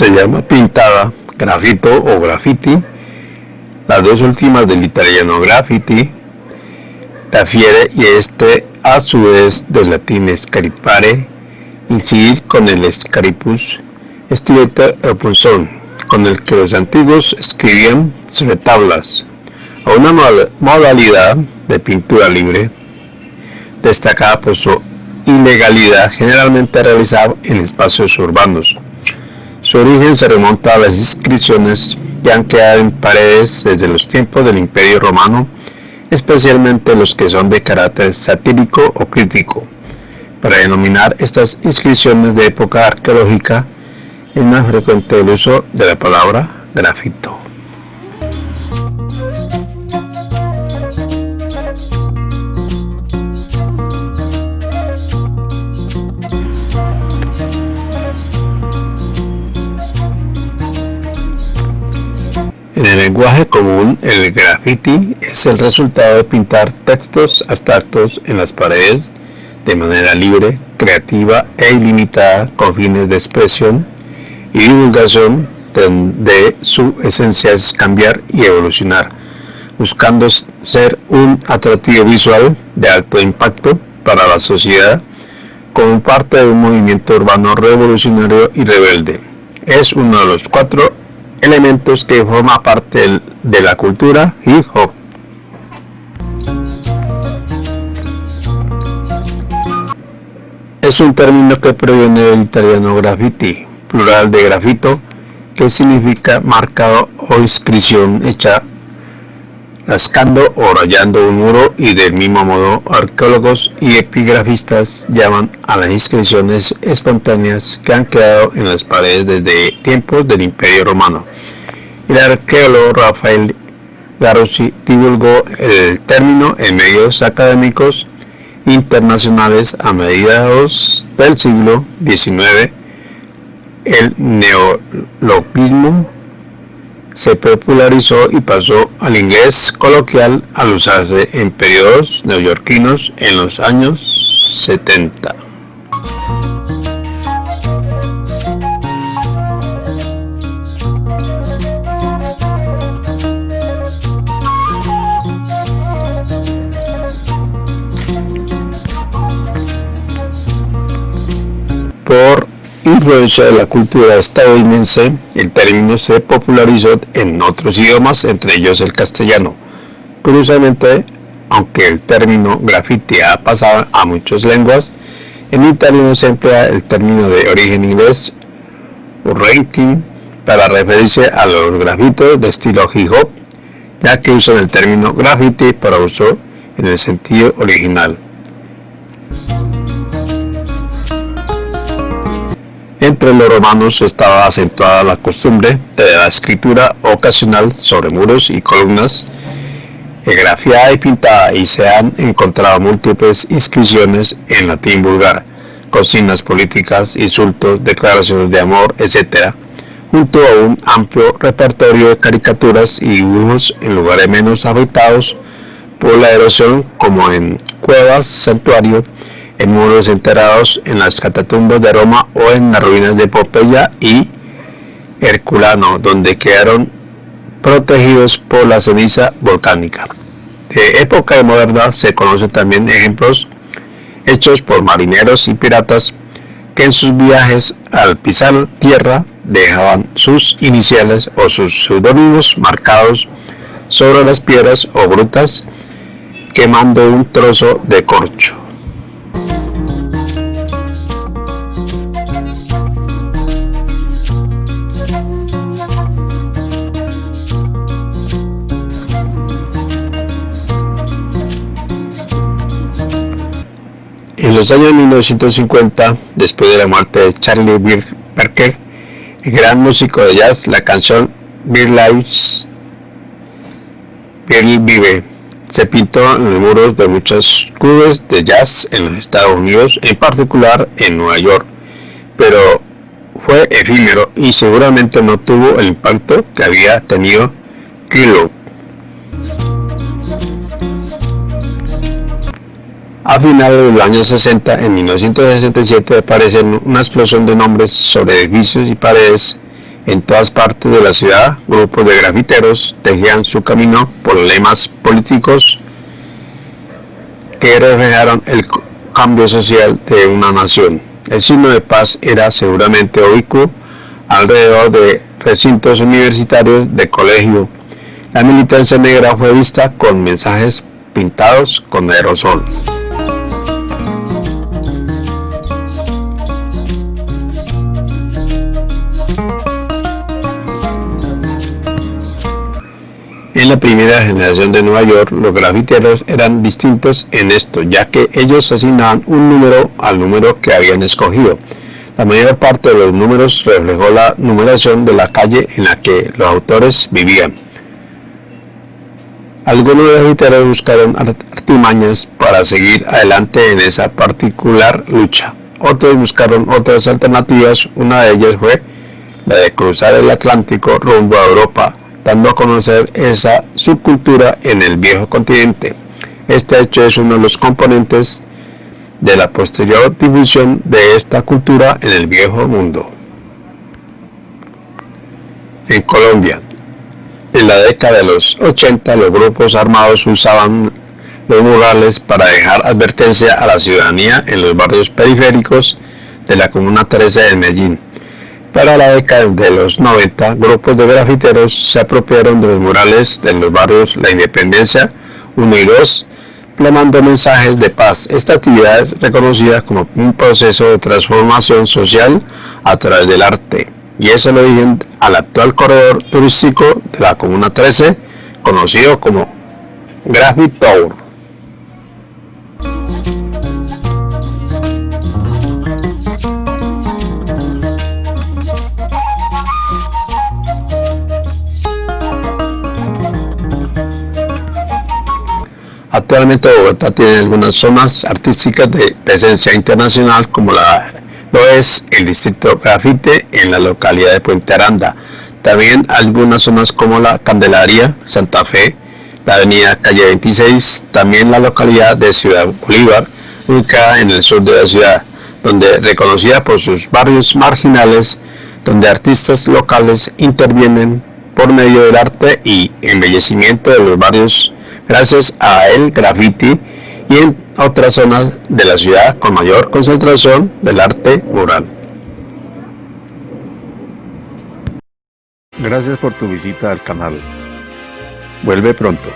se llama pintada, grafito o graffiti. Las dos últimas del italiano graffiti refiere y este a su vez del latín scaripare, incidir con el scaripus, estilete o punzón, con el que los antiguos escribían sobre tablas, a una modalidad de pintura libre, destacada por su ilegalidad generalmente realizada en espacios urbanos. Su origen se remonta a las inscripciones que han quedado en paredes desde los tiempos del Imperio Romano, especialmente los que son de carácter satírico o crítico. Para denominar estas inscripciones de época arqueológica es más frecuente el uso de la palabra grafito. En el lenguaje común, el graffiti es el resultado de pintar textos abstractos en las paredes de manera libre, creativa e ilimitada con fines de expresión y divulgación donde su esencia es cambiar y evolucionar, buscando ser un atractivo visual de alto impacto para la sociedad como parte de un movimiento urbano revolucionario y rebelde. Es uno de los cuatro elementos que forma parte de la cultura hip hop. Es un término que proviene del italiano graffiti, plural de grafito, que significa marcado o inscripción hecha rascando o rayando un muro y del mismo modo arqueólogos y epigrafistas llaman a las inscripciones espontáneas que han quedado en las paredes desde tiempos del Imperio Romano. El arqueólogo Rafael Garossi divulgó el término en medios académicos internacionales a mediados del siglo XIX. El neologismo se popularizó y pasó al inglés coloquial al usarse en periodos neoyorquinos en los años 70. Por influencia de la cultura estadounidense, el término se popularizó en otros idiomas, entre ellos el castellano. Curiosamente, aunque el término graffiti ha pasado a muchas lenguas, en italiano se emplea el término de origen inglés ranking para referirse a los grafitos de estilo hip hop, ya que usan el término graffiti para uso en el sentido original. Entre los romanos estaba acentuada la costumbre de la escritura ocasional sobre muros y columnas, grafiada y pintada y se han encontrado múltiples inscripciones en latín vulgar, consignas políticas, insultos, declaraciones de amor, etc., junto a un amplio repertorio de caricaturas y dibujos en lugares menos afectados por la erosión como en cuevas, santuarios, en muros enterrados en las catatumbas de Roma o en las ruinas de Popeya y Herculano, donde quedaron protegidos por la ceniza volcánica. De época moderna se conocen también ejemplos hechos por marineros y piratas que en sus viajes al pisar tierra dejaban sus iniciales o sus seudónimos marcados sobre las piedras o grutas quemando un trozo de corcho. En los años 1950, después de la muerte de Charlie Parker, el gran músico de jazz, la canción Beer Lives, Beer Vive, se pintó en los muros de muchos clubes de jazz en los Estados Unidos, en particular en Nueva York, pero fue efímero y seguramente no tuvo el impacto que había tenido Kilo. A finales de los años 60, en 1967, aparecen una explosión de nombres sobre edificios y paredes En todas partes de la ciudad, grupos de grafiteros tejían su camino por lemas políticos que reflejaron el cambio social de una nación. El signo de paz era seguramente ubicuo alrededor de recintos universitarios de colegio. La militancia negra fue vista con mensajes pintados con aerosol. La primera generación de Nueva York, los grafiteros eran distintos en esto, ya que ellos asignaban un número al número que habían escogido. La mayor parte de los números reflejó la numeración de la calle en la que los autores vivían. Algunos grafiteros buscaron artimañas para seguir adelante en esa particular lucha. Otros buscaron otras alternativas, una de ellas fue la de cruzar el Atlántico rumbo a Europa dando a conocer esa subcultura en el viejo continente. Este hecho es uno de los componentes de la posterior difusión de esta cultura en el viejo mundo. En Colombia, en la década de los 80 los grupos armados usaban los murales para dejar advertencia a la ciudadanía en los barrios periféricos de la Comuna 13 de Medellín para la década de los 90, grupos de grafiteros se apropiaron de los murales de los barrios La Independencia 1 y 2, plasmando mensajes de paz. Esta actividad es reconocida como un proceso de transformación social a través del arte, y es el origen al actual corredor turístico de la Comuna 13, conocido como Graffiti Tour. Actualmente Bogotá tiene algunas zonas artísticas de presencia internacional como la, lo es el distrito Grafite en la localidad de Puente Aranda. También algunas zonas como la Candelaria, Santa Fe, la avenida Calle 26, también la localidad de Ciudad Bolívar, ubicada en el sur de la ciudad, donde reconocida por sus barrios marginales, donde artistas locales intervienen por medio del arte y embellecimiento de los barrios gracias a el graffiti y en otras zonas de la ciudad con mayor concentración del arte mural. Gracias por tu visita al canal. Vuelve pronto.